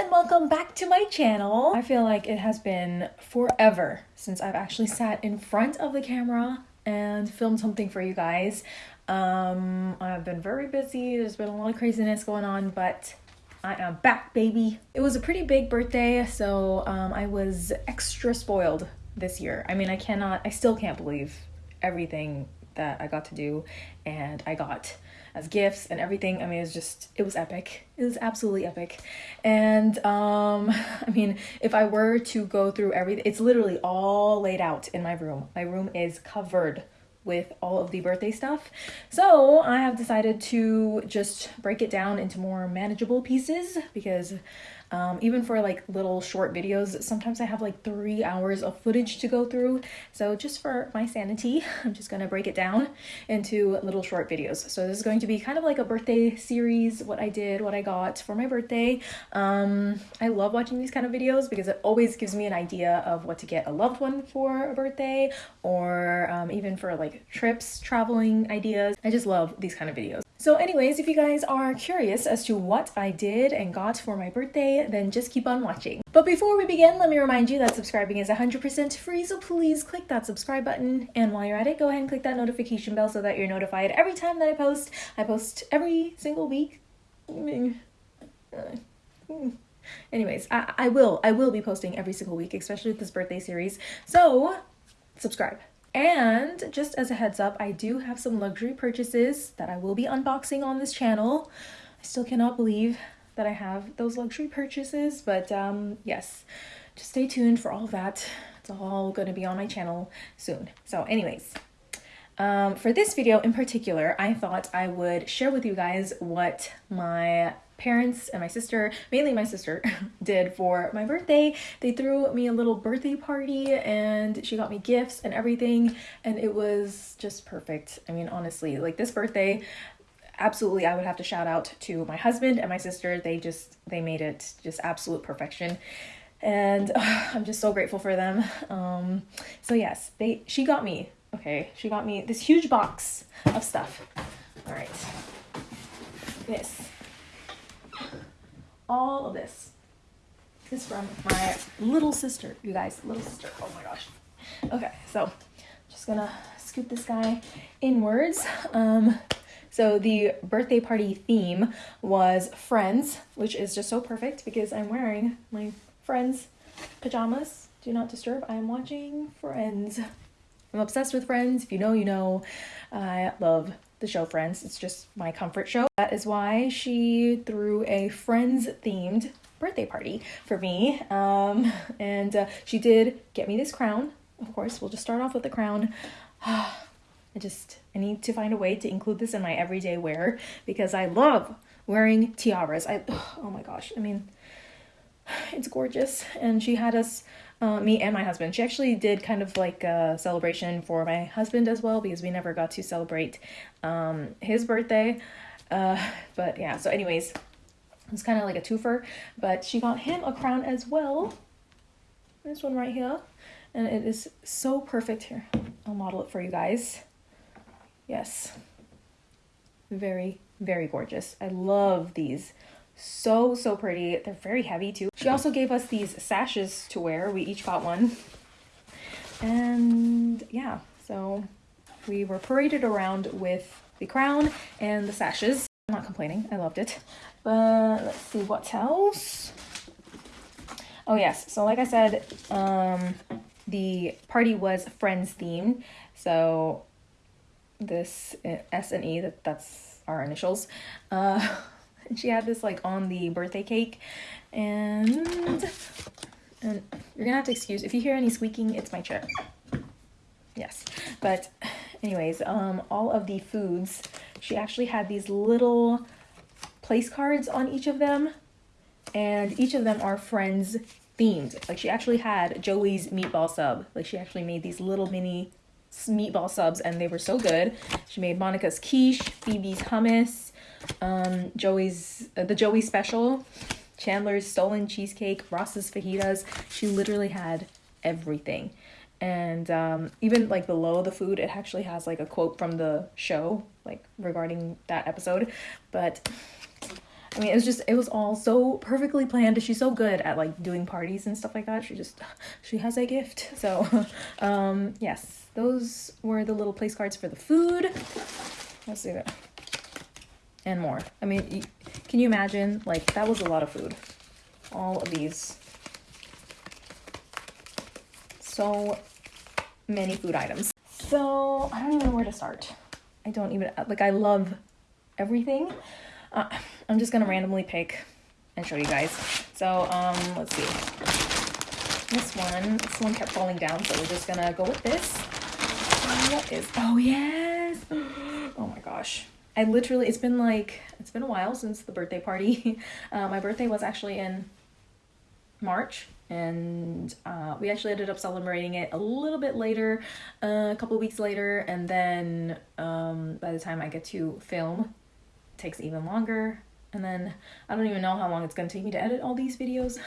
and welcome back to my channel. I feel like it has been forever since I've actually sat in front of the camera and filmed something for you guys. Um, I've been very busy, there's been a lot of craziness going on, but I am back, baby. It was a pretty big birthday, so um, I was extra spoiled this year. I mean, I cannot, I still can't believe everything that I got to do and I got as gifts and everything. I mean, it was just, it was epic. It was absolutely epic. And um, I mean, if I were to go through everything, it's literally all laid out in my room. My room is covered with all of the birthday stuff. So I have decided to just break it down into more manageable pieces because um, even for like little short videos, sometimes I have like three hours of footage to go through. So just for my sanity, I'm just gonna break it down into little short videos. So this is going to be kind of like a birthday series, what I did, what I got for my birthday. Um, I love watching these kind of videos because it always gives me an idea of what to get a loved one for a birthday or um, even for like trips, traveling ideas. I just love these kind of videos. So anyways, if you guys are curious as to what I did and got for my birthday, then just keep on watching. But before we begin, let me remind you that subscribing is 100% free, so please click that subscribe button. And while you're at it, go ahead and click that notification bell so that you're notified every time that I post. I post every single week. Anyways, I, I will, I will be posting every single week, especially with this birthday series. So subscribe. And just as a heads up, I do have some luxury purchases that I will be unboxing on this channel. I still cannot believe that I have those luxury purchases, but um, yes, just stay tuned for all that. It's all going to be on my channel soon. So anyways, um, for this video in particular, I thought I would share with you guys what my parents and my sister, mainly my sister, did for my birthday. They threw me a little birthday party and she got me gifts and everything and it was just perfect. I mean, honestly, like this birthday, absolutely I would have to shout out to my husband and my sister. They just they made it just absolute perfection. And I'm just so grateful for them. Um so yes, they she got me. Okay, she got me this huge box of stuff. All right. This all of this is from my little sister, you guys, little sister. Oh my gosh. Okay, so just gonna scoot this guy inwards. Um, so the birthday party theme was friends, which is just so perfect because I'm wearing my friends pajamas. Do not disturb. I am watching Friends. I'm obsessed with Friends. If you know, you know. I love the show Friends. It's just my comfort show. That is why she threw a Friends themed birthday party for me. Um, and uh, she did get me this crown. Of course, we'll just start off with the crown. I just, I need to find a way to include this in my everyday wear because I love wearing tiaras. I, oh my gosh, I mean, it's gorgeous. And she had us uh, me and my husband. She actually did kind of like a celebration for my husband as well because we never got to celebrate um, his birthday. Uh, but yeah, so anyways, it's kind of like a twofer. But she got him a crown as well. This one right here. And it is so perfect here. I'll model it for you guys. Yes. Very, very gorgeous. I love these so, so pretty. They're very heavy too. She also gave us these sashes to wear. We each got one. And yeah, so we were paraded around with the crown and the sashes. I'm not complaining. I loved it. But let's see what else. Oh yes, so like I said, um, the party was friends themed. So this uh, S and E, that, that's our initials. Uh, she had this like on the birthday cake. And and you're gonna have to excuse if you hear any squeaking it's my chair. Yes. But anyways um all of the foods she actually had these little place cards on each of them. And each of them are friends themed. Like she actually had joey's meatball sub. Like she actually made these little mini meatball subs and they were so good. She made monica's quiche phoebe's hummus um, Joey's uh, the Joey special, Chandler's stolen cheesecake, Ross's fajitas. She literally had everything. And um, even like below the food, it actually has like a quote from the show, like regarding that episode. But I mean, it was just it was all so perfectly planned. She's so good at like doing parties and stuff like that. She just she has a gift. So, um, yes, those were the little place cards for the food. Let's see that. And more. I mean, can you imagine? Like that was a lot of food. All of these. So many food items. So I don't even know where to start. I don't even like I love everything. Uh, I'm just gonna randomly pick and show you guys. So um, let's see. This one, this one kept falling down, so we're just gonna go with this. What is? Oh yes! Oh my gosh. I literally, it's been like, it's been a while since the birthday party. Uh, my birthday was actually in March and uh, we actually ended up celebrating it a little bit later, uh, a couple weeks later, and then um, by the time I get to film, takes even longer, and then I don't even know how long it's gonna take me to edit all these videos.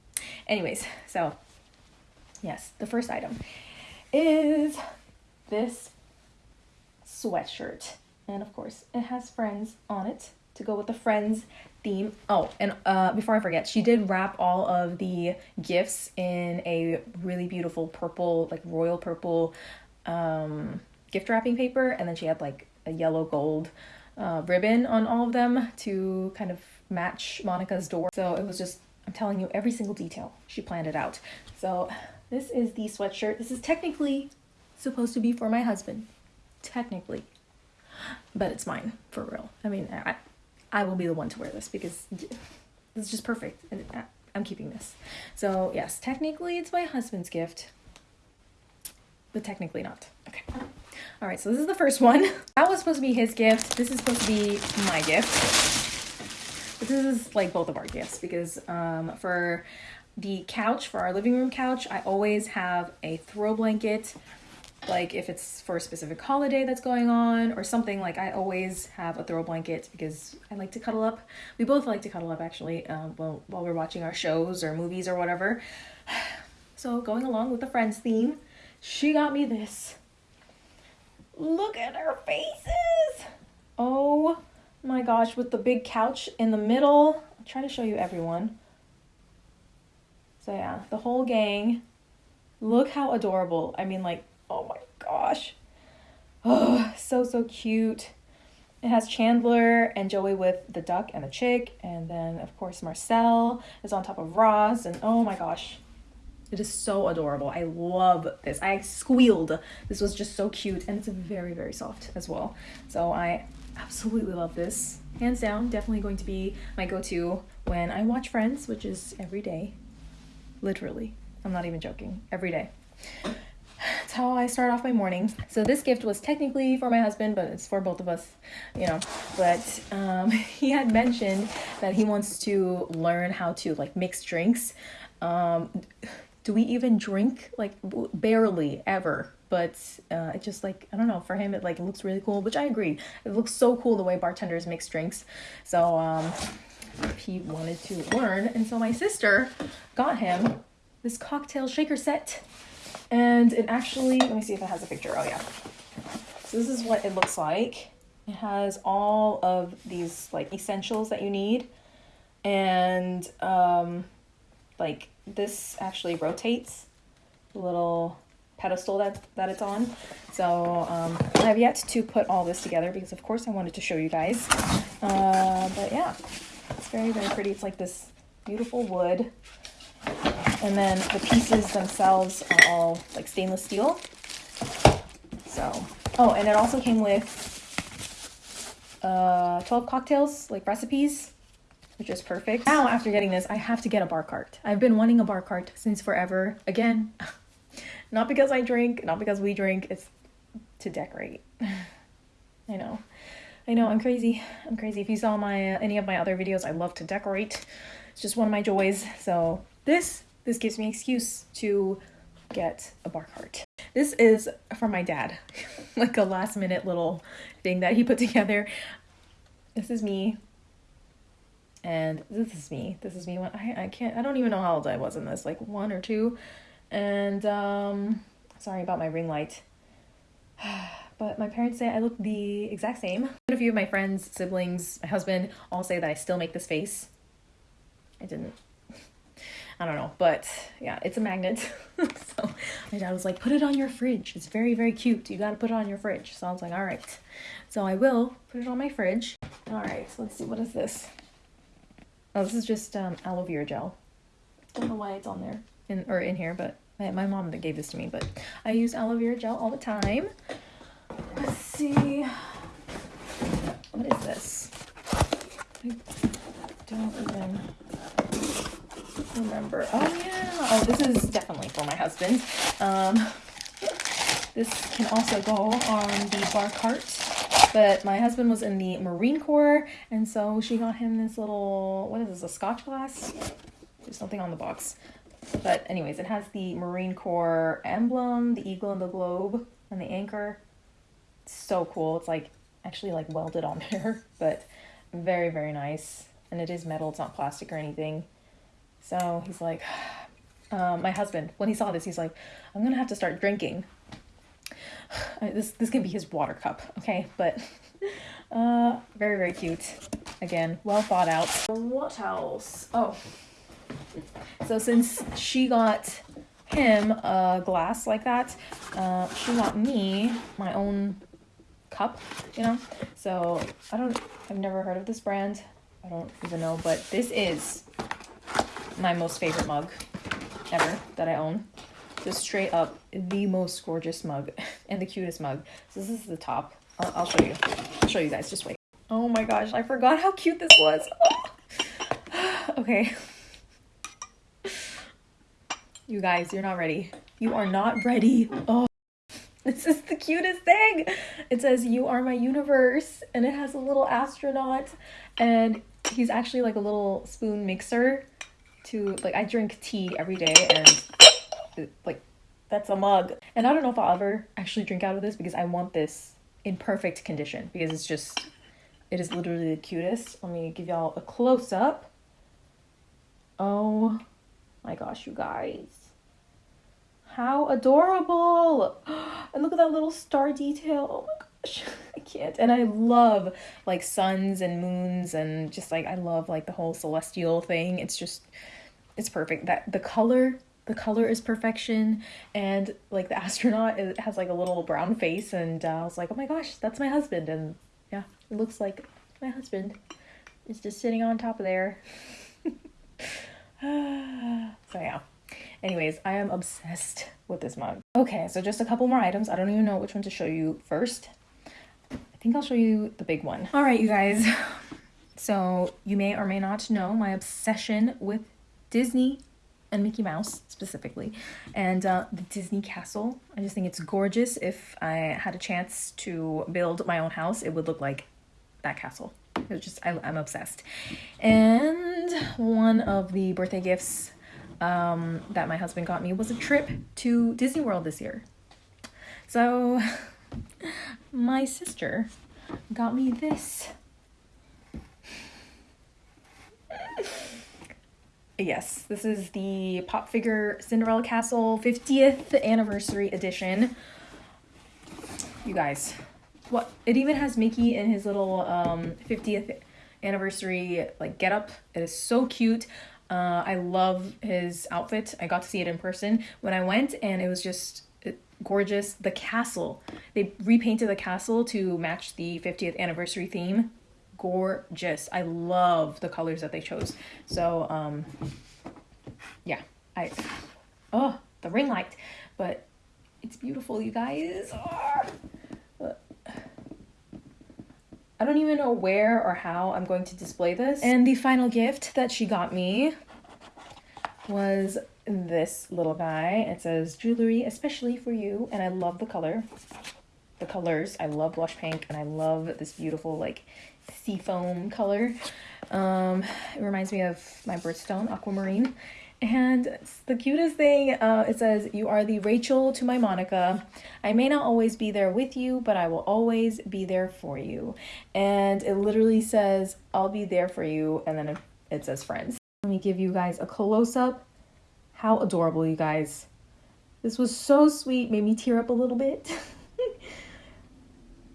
Anyways, so yes, the first item is this sweatshirt, and of course it has friends on it to go with the friends theme. Oh, and uh, before I forget, she did wrap all of the gifts in a really beautiful purple, like royal purple um, gift wrapping paper, and then she had like a yellow gold uh, ribbon on all of them to kind of match Monica's door. So it was just, I'm telling you every single detail. She planned it out. So this is the sweatshirt. This is technically supposed to be for my husband. Technically. But it's mine, for real. I mean, I, I will be the one to wear this because it's just perfect. And I'm keeping this. So, yes, technically it's my husband's gift, but technically not. Okay. All right, so this is the first one. That was supposed to be his gift. This is supposed to be my gift. But this is like both of our gifts because um, for the couch, for our living room couch, I always have a throw blanket like if it's for a specific holiday that's going on or something like i always have a throw blanket because i like to cuddle up. We both like to cuddle up actually um, while, while we're watching our shows or movies or whatever. So going along with the friends theme she got me this. Look at her faces! Oh my gosh with the big couch in the middle. I'll try to show you everyone. So yeah the whole gang. Look how adorable. I mean like Oh my gosh. Oh, so, so cute. It has Chandler and Joey with the duck and the chick. And then, of course, Marcel is on top of Ross. And oh my gosh. It is so adorable. I love this. I squealed. This was just so cute. And it's very, very soft as well. So I absolutely love this. Hands down, definitely going to be my go to when I watch Friends, which is every day. Literally. I'm not even joking. Every day that's how I start off my morning. So this gift was technically for my husband, but it's for both of us, you know. But um, he had mentioned that he wants to learn how to like mix drinks. Um, do we even drink like barely ever? But uh, it just like I don't know. For him, it like looks really cool, which I agree. It looks so cool the way bartenders mix drinks. So um, he wanted to learn, and so my sister got him this cocktail shaker set and it actually, let me see if it has a picture. Oh, yeah. So this is what it looks like. It has all of these like essentials that you need. And um, like this actually rotates the little pedestal that, that it's on. So um, I have yet to put all this together because of course I wanted to show you guys. Uh, but yeah, it's very, very pretty. It's like this beautiful wood and then the pieces themselves are all like stainless steel. So, oh, and it also came with uh, 12 cocktails, like recipes, which is perfect. Now, after getting this, I have to get a bar cart. I've been wanting a bar cart since forever. Again, not because I drink, not because we drink, it's to decorate. I know. I know, I'm crazy. I'm crazy. If you saw my uh, any of my other videos, I love to decorate. It's just one of my joys. So this this gives me excuse to get a bar cart. This is from my dad, like a last minute little thing that he put together. This is me. And this is me. This is me when I, I can't I don't even know how old I was in this, like one or two. And um sorry about my ring light. but my parents say I look the exact same. A few of my friends, siblings, my husband all say that I still make this face. I didn't. I don't know, but yeah, it's a magnet. so my dad was like, put it on your fridge. It's very, very cute. You gotta put it on your fridge. So I was like, all right. So I will put it on my fridge. All right, so let's see, what is this? Oh, this is just um, aloe vera gel. Don't know why it's on there in or in here, but my, my mom that gave this to me. But I use aloe vera gel all the time. Let's see. What is this? I don't even remember. Oh yeah. Oh, this is definitely for my husband. Um, this can also go on the bar cart. But my husband was in the Marine Corps, and so she got him this little what is this? A Scotch glass? There's something on the box. But anyways, it has the Marine Corps emblem, the eagle and the globe, and the anchor. It's so cool. It's like actually like welded on there, but very very nice. And it is metal. It's not plastic or anything. So he's like, um, my husband, when he saw this, he's like, I'm gonna have to start drinking. this this can be his water cup, okay? But uh, very very cute. Again, well thought out. What else? Oh, so since she got him a glass like that, uh, she got me my own cup. You know, so I don't. I've never heard of this brand. I don't even know, but this is my most favorite mug ever that I own. Just straight up the most gorgeous mug and the cutest mug. So this is the top. I'll, I'll show you. I'll show you guys. Just wait. Oh my gosh, I forgot how cute this was. okay. You guys, you're not ready. You are not ready. Oh, this is the cutest thing. It says, You are my universe. And it has a little astronaut. And he's actually like a little spoon mixer to like I drink tea every day and like that's a mug. And I don't know if I'll ever actually drink out of this because I want this in perfect condition because it's just it is literally the cutest. Let me give y'all a close up. Oh my gosh, you guys. How adorable. And look at that little star detail. Oh my gosh. I can't. And I love like suns and moons and just like I love like the whole celestial thing. It's just it's perfect. That the color the color is perfection and like the astronaut it has like a little brown face and uh, I was like, "Oh my gosh, that's my husband." And yeah, it looks like my husband is just sitting on top of there. so yeah. Anyways, I am obsessed with this mug. Okay, so just a couple more items. I don't even know which one to show you first. I think I'll show you the big one. All right, you guys. So you may or may not know my obsession with Disney and Mickey Mouse specifically, and uh, the Disney Castle. I just think it's gorgeous. If I had a chance to build my own house, it would look like that castle. It was just I, am obsessed. And one of the birthday gifts um, that my husband got me was a trip to Disney World this year. So my sister got me this. Yes, this is the Pop Figure Cinderella Castle 50th Anniversary Edition. You guys, what? It even has Mickey in his little um, 50th anniversary like getup. It is so cute. Uh, I love his outfit. I got to see it in person when I went, and it was just uh, gorgeous. The castle, they repainted the castle to match the 50th anniversary theme gorgeous. I love the colors that they chose. So, um, yeah, I, oh, the ring light, but it's beautiful, you guys. Oh. I don't even know where or how I'm going to display this. And the final gift that she got me was this little guy. It says jewelry especially for you and I love the color. The colors. I love blush pink and I love this beautiful like seafoam color. Um, it reminds me of my birthstone, aquamarine. And it's the cutest thing. Uh, it says, You are the Rachel to my Monica. I may not always be there with you, but I will always be there for you. And it literally says, I'll be there for you. And then it says, Friends. Let me give you guys a close up. How adorable, you guys. This was so sweet, made me tear up a little bit.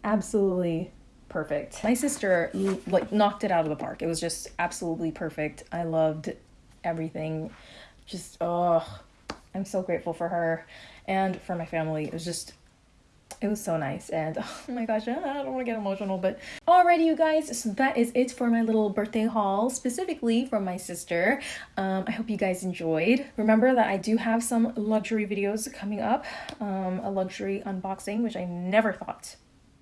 absolutely perfect. My sister like knocked it out of the park. It was just absolutely perfect. I loved everything. Just oh, I'm so grateful for her and for my family. It was just it was so nice and oh my gosh i don't want to get emotional but alrighty you guys so that is it for my little birthday haul specifically from my sister um, i hope you guys enjoyed remember that i do have some luxury videos coming up um, a luxury unboxing which i never thought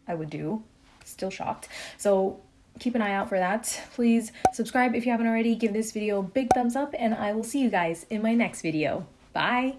i would do still shocked so keep an eye out for that. Please subscribe if you haven't already. Give this video a big thumbs up and i will see you guys in my next video. Bye